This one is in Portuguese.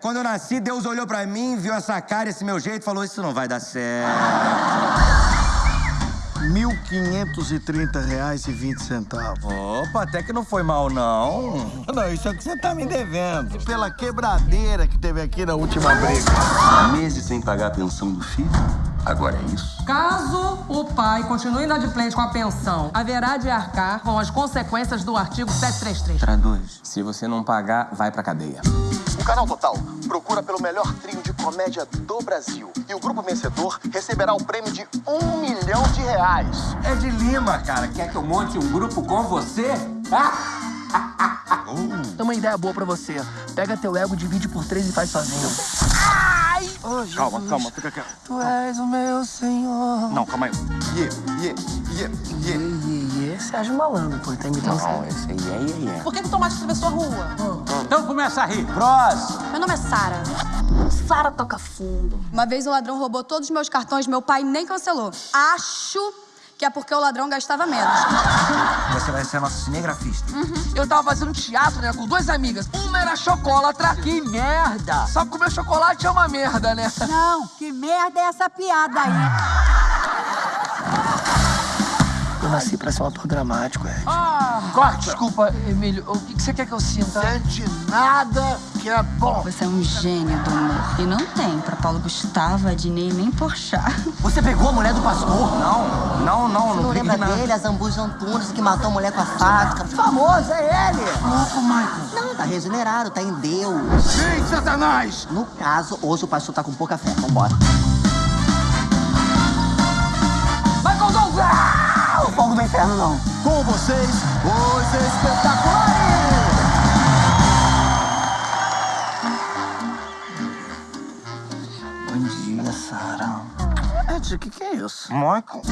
Quando eu nasci, Deus olhou pra mim, viu essa cara, esse meu jeito e falou: Isso não vai dar certo. R$ 1.530,20. Opa, até que não foi mal, não. Não, isso é o que você tá me devendo. E pela quebradeira que teve aqui na última briga. Meses sem pagar a pensão do filho, agora é isso. Caso o pai continue inadimplente com a pensão, haverá de arcar com as consequências do artigo 733. Traduz. Se você não pagar, vai pra cadeia. O Canal Total procura pelo melhor trio de comédia do Brasil. E o grupo vencedor receberá o prêmio de um milhão de reais. É de Lima, cara. Quer que eu monte um grupo com você? Tem uma ideia boa pra você. Pega teu ego, divide por três e faz sozinho. Calma, calma, fica quieto. Tu és o meu senhor. Não, calma aí. Yeah, yeah, yeah, yeah. E esse Sérgio Malandro, pô, tá imitando Não, esse aí é, é, é. Por que, que o Tomate atravessou a rua? Então começa a rir. Próximo. Meu nome é Sara. Sara toca fundo. Uma vez o ladrão roubou todos os meus cartões, meu pai nem cancelou. Acho que é porque o ladrão gastava menos. Você vai ser nosso cinegrafista. Eu tava fazendo teatro, né, com duas amigas. Uma era chocolatra. Que merda! Só comer chocolate é uma merda, né? Não, que merda é essa piada aí? Eu nasci pra ser um ator dramático, Ed. Ah, corta! Desculpa, Emílio, o que você quer que eu sinta? Sente nada que é bom. Você é um gênio do humor. E não tem pra Paulo Gustavo, Adnei nem Porchat. Você pegou a mulher do pastor? Não, não, não, não, Não peguei lembra nada. dele, a Zambuja Antunes, que matou a mulher com a faca? Famoso, é ele! Louco, Michael. Não, tá regenerado, tá em Deus. Sim, Satanás! No caso, hoje o pastor tá com pouca fé. Vambora. Não. Com vocês, os espetaculares! Bom dia, Sara. Ed, o que, que é isso? Michael.